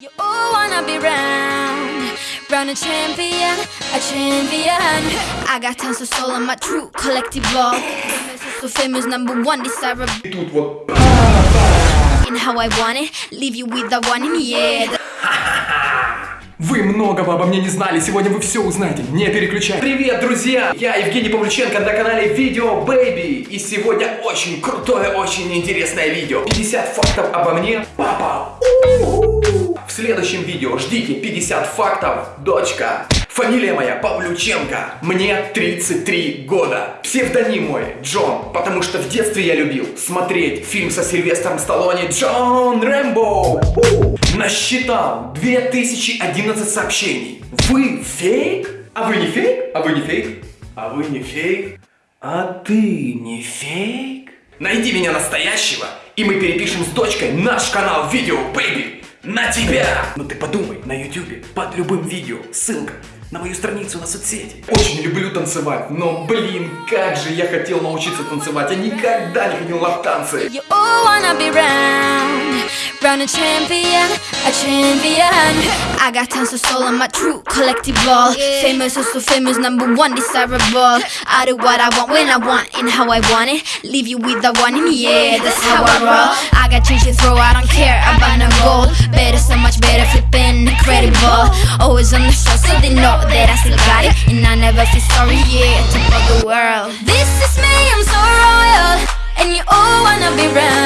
You all wanna be round, round a champion, a champion. I got tons of soul on my true collective ball. So famous number one desirable in how I want it. Leave you with the one in air. Вы многого обо мне не знали, сегодня вы все узнаете, не переключай. Привет, друзья! Я Евгений Павлюченко на канале Видео Baby. И сегодня очень крутое, очень интересное видео. 50 фактов обо мне, папа. У-у-у. В следующем видео ждите 50 фактов, дочка. Фамилия моя Павлюченко. Мне 33 года. Псевдоним мой Джон, потому что в детстве я любил смотреть фильм со Сильвестром Сталлоне Джон Рэмбо. Насчитал 2011 сообщений. Вы фейк? А вы не фейк? А вы не фейк? А вы не фейк? А ты не фейк? Найди меня настоящего, и мы перепишем с дочкой наш канал Видео Baby на тебя! Ну ты подумай, на ютубе, под любым видео, ссылка на мою страницу на соцсети. Очень люблю танцевать, но блин, как же я хотел научиться танцевать, я никогда не ходил на танцы. You all wanna be round, a champion, a champion. I got tons of soul on my true collective ball. Famous, oh so famous, number one desirable. I do what I want when I want and how I want it. Leave you with the one in the air, that's how I roll. I got change to throw, I don't care about no gold. Better, so much better, flipping incredible. Always on the show, so they know that I still got it. And I never feel sorry, yeah, top of the world. This is me, I'm so royal. And you all wanna be round.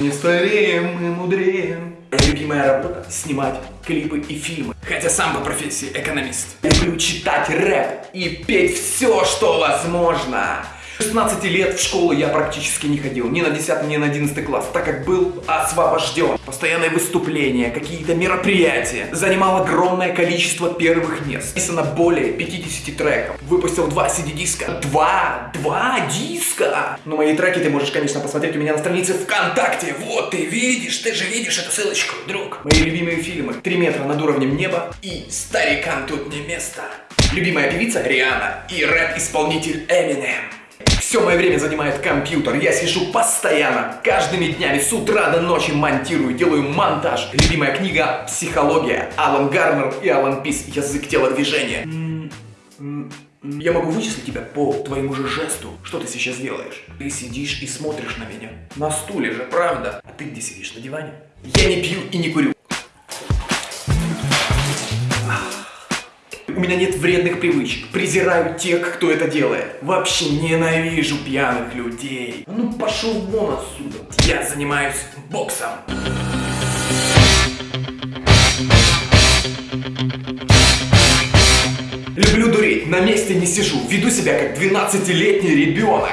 Не стареем, мы мудреем. Любимая работа – снимать клипы и фильмы. Хотя сам по профессии экономист. Люблю читать рэп и петь все, что возможно. 16 лет в школу я практически не ходил, ни на 10, ни на 11 класс, так как был освобожден. Постоянные выступления, какие-то мероприятия. Занимал огромное количество первых мест. Написано более 50 треков. Выпустил два CD-диска. Два! Два диска! Но мои треки ты можешь, конечно, посмотреть у меня на странице ВКонтакте. Вот, ты видишь, ты же видишь эту ссылочку, друг. Мои любимые фильмы. Три метра над уровнем неба и Старикам тут не место. Любимая певица Риана и рэп-исполнитель Эминем. Все мое время занимает компьютер, я сижу постоянно, каждыми днями, с утра до ночи монтирую, делаю монтаж. Любимая книга «Психология», Алан Гарнер и Алан Пис, язык тела движения. Я могу вычислить тебя по твоему же жесту. Что ты сейчас делаешь? Ты сидишь и смотришь на меня. На стуле же, правда? А ты где сидишь, на диване? Я не пью и не курю. У меня нет вредных привычек. Презираю тех, кто это делает. Вообще ненавижу пьяных людей. А Ну пошел вон отсюда. Я занимаюсь боксом. Люблю дурить, на месте не сижу, веду себя как 12-летний ребенок.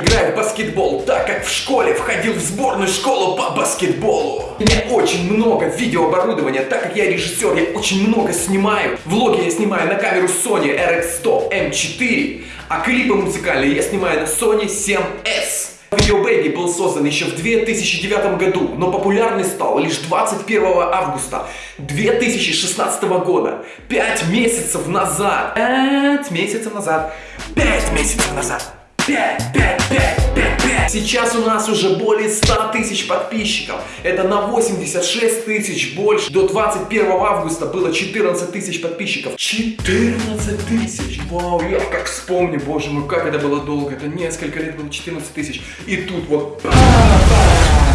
Играю в баскетбол, так как в школе входил в сборную школу по баскетболу. У меня очень много видеооборудования, так как я режиссер, я очень много снимаю. Влоги я снимаю на камеру Sony RX100 M4, а клипы музыкальные я снимаю на Sony 7S. Video Baby был создан еще в 2009 году, но популярный стал лишь 21 августа 2016 года. 5 месяцев назад. 5 месяцев назад. 5 месяцев назад. 5, 5, 5, 5, 5. Сейчас у нас уже более 100 тысяч подписчиков. Это на 86 тысяч больше. До 21 августа было 14 тысяч подписчиков. 14 тысяч. Вау, я как вспомню, боже мой, как это было долго. Это несколько лет было 14 тысяч. И тут вот...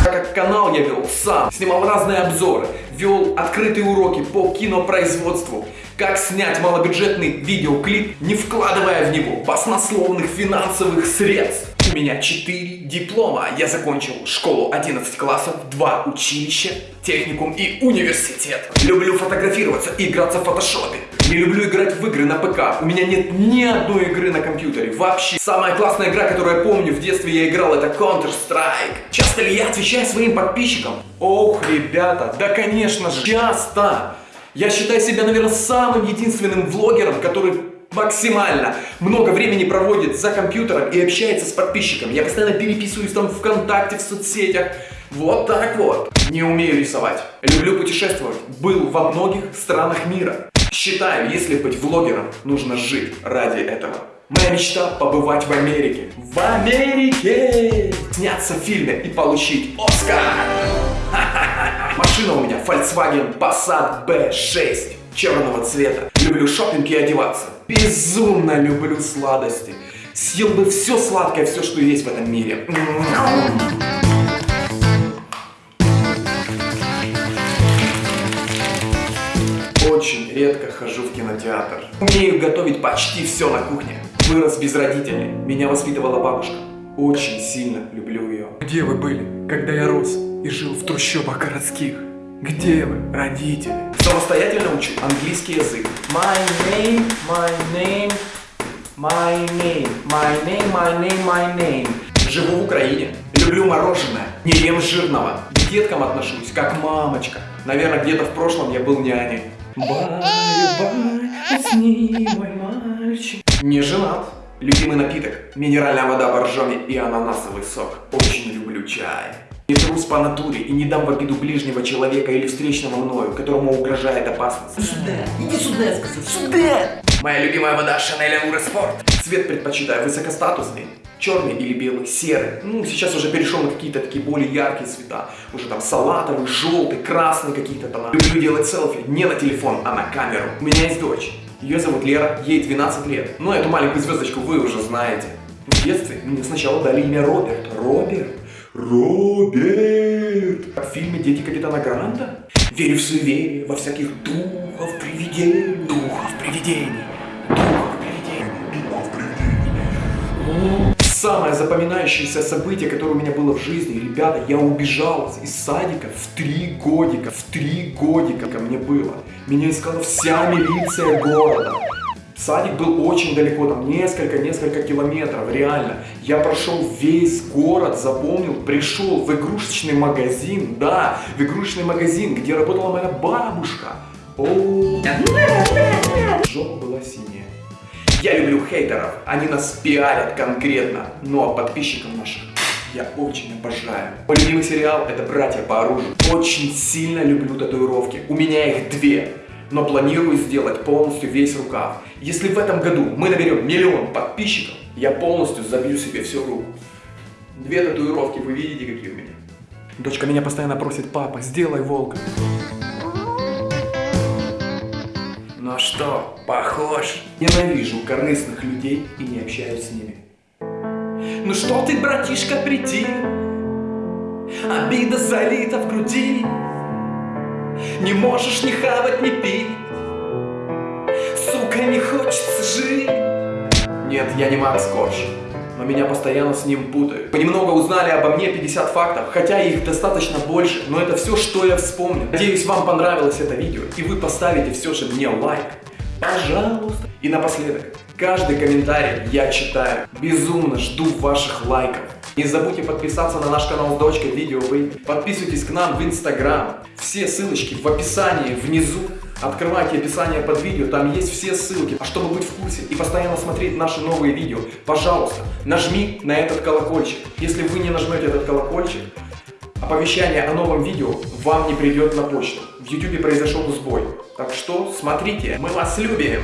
Так как канал я вел сам, снимал разные обзоры, вел открытые уроки по кинопроизводству, как снять малобюджетный видеоклип, не вкладывая в него баснословных финансовых средств. У меня 4 диплома. Я закончил школу 11 классов, 2 училища, техникум и университет. Люблю фотографироваться и играться в фотошопе. Не люблю играть в игры на ПК. У меня нет ни одной игры на компьютере. Вообще. Самая классная игра, которую я помню в детстве я играл, это Counter-Strike. Часто ли я отвечаю своим подписчикам? Ох, ребята, да конечно же, часто. Я считаю себя, наверное, самым единственным влогером, который максимально много времени проводит за компьютером и общается с подписчиками. Я постоянно переписываюсь там ВКонтакте, в соцсетях. Вот так вот. Не умею рисовать. Люблю путешествовать. Был во многих странах мира. Считаю, если быть влогером, нужно жить ради этого. Моя мечта побывать в Америке. В Америке! Сняться в фильме и получить Оскар! Машина у меня Volkswagen Passat B6 черного цвета. Люблю шопинг и одеваться. Безумно люблю сладости. Съел бы все сладкое, все, что есть в этом мире. Очень редко хожу в кинотеатр. Умею готовить почти все на кухне. Вырос без родителей. Меня воспитывала бабушка. Очень сильно люблю ее. Где вы были, когда я рос и жил в трущобах городских? Где вы, родители? Самостоятельно учу английский язык. My name, my name, my name, my name, my name, my name. Живу в Украине. Люблю мороженое. Не ем жирного. К деткам отношусь, как мамочка. Наверное, где-то в прошлом я был няней. Бай-бай, усни, мой мальчик. Не женат. Любимый напиток. Минеральная вода боржоми и ананасовый сок. Очень люблю чай. Не трус по натуре и не дам в обиду ближнего человека или встречного мною, которому угрожает опасность. Сюда, иди сюда, я сказал, сюда! Моя любимая вода Шанель Амуре Спорт. Цвет предпочитаю высокостатусный. Черный или белый, серый. Ну, сейчас уже перешел на какие-то такие более яркие цвета. Уже там салатовый, желтый, красный какие-то тона. Люблю делать селфи не на телефон, а на камеру. У меня есть дочь. Ее зовут Лера, ей 12 лет. Ну, эту маленькую звездочку вы уже знаете. В детстве мне сначала дали имя Роберт. Роберт. Роберт. Как в фильме «Дети капитана Гранта». Верю в суеверие, во всяких духов, привидений. Духов, привидений. Духов, привидений. Духов, привидений. Самое запоминающееся событие, которое у меня было в жизни, ребята, я убежал из садика в три годика, в три годика ко мне было. Меня искала вся милиция города. Садик был очень далеко, там несколько-несколько километров, реально. Я прошел весь город, запомнил, пришел в игрушечный магазин, да, в игрушечный магазин, где работала моя бабушка. О, жопа была синяя. Я люблю хейтеров, они нас пиарят конкретно, ну а подписчиков наших я очень обожаю. Мой любимый сериал это «Братья по оружию». Очень сильно люблю татуировки, у меня их две но планирую сделать полностью весь рукав. Если в этом году мы наберем миллион подписчиков, я полностью забью себе всю руку. Две татуировки, вы видите, какие у меня. Дочка меня постоянно просит, папа, сделай волка. Ну что, похож? Ненавижу корыстных людей и не общаюсь с ними. Ну что ты, братишка, прийти? Обида залита в груди. Не можешь ни хавать, ни пить Сука, не хочется жить Нет, я не Макс Корж но меня постоянно с ним путают. Вы немного узнали обо мне 50 фактов, хотя их достаточно больше, но это все, что я вспомнил. Надеюсь, вам понравилось это видео, и вы поставите все же мне лайк. Пожалуйста. И напоследок, каждый комментарий я читаю. Безумно жду ваших лайков. Не забудьте подписаться на наш канал с дочкой видео вы. Подписывайтесь к нам в инстаграм. Все ссылочки в описании внизу. Открывайте описание под видео, там есть все ссылки. А чтобы быть в курсе и постоянно смотреть наши новые видео, пожалуйста, нажми на этот колокольчик. Если вы не нажмете этот колокольчик, оповещание о новом видео вам не придет на почту. В YouTube произошел сбой. Так что смотрите, мы вас любим!